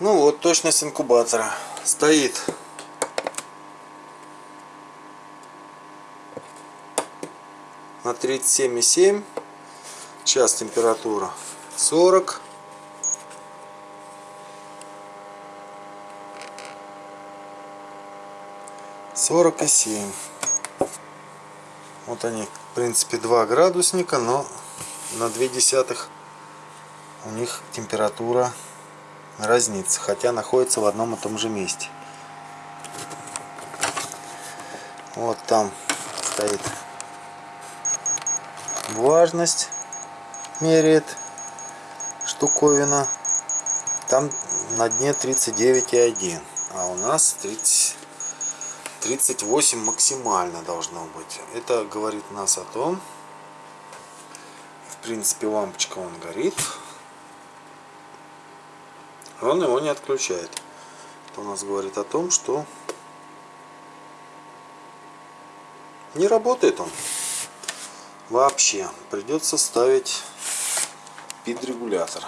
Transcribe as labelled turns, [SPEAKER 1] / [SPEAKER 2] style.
[SPEAKER 1] Ну вот точность инкубатора. Стоит на 37,7. Сейчас температура 40. Сорок и семь. Вот они, в принципе, два градусника, но на две десятых у них температура разнится, хотя находится в одном и том же месте. Вот там стоит влажность, меряет штуковина. Там на дне 39,1, а у нас 30, 38 максимально должно быть. Это говорит нас о том, в принципе лампочка он горит, он его не отключает. Это у нас говорит о том, что не работает он вообще. Придется ставить пид-регулятор.